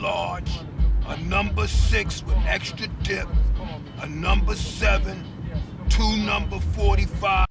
large, a number six with extra dip, a number seven, two number 45.